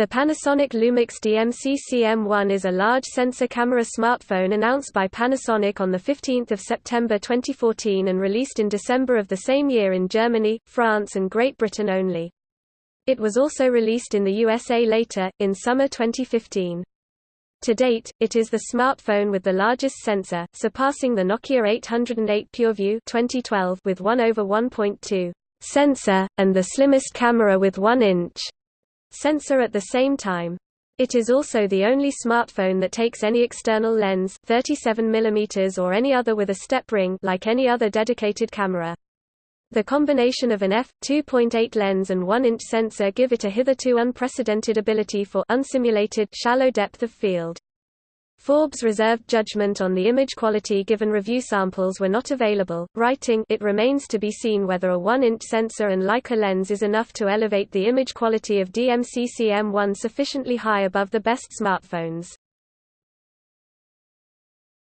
The Panasonic Lumix DMC-CM1 is a large sensor camera smartphone announced by Panasonic on 15 September 2014 and released in December of the same year in Germany, France and Great Britain only. It was also released in the USA later, in summer 2015. To date, it is the smartphone with the largest sensor, surpassing the Nokia 808 PureView 2012 with 1 over 1.2 sensor, and the slimmest camera with 1 inch sensor at the same time. It is also the only smartphone that takes any external lens 37 mm or any other with a step ring like any other dedicated camera. The combination of an f2.8 lens and 1-inch sensor give it a hitherto unprecedented ability for unsimulated shallow depth of field. Forbes reserved judgment on the image quality given review samples were not available, writing it remains to be seen whether a 1-inch sensor and Leica lens is enough to elevate the image quality of DMC-CM1 sufficiently high above the best smartphones.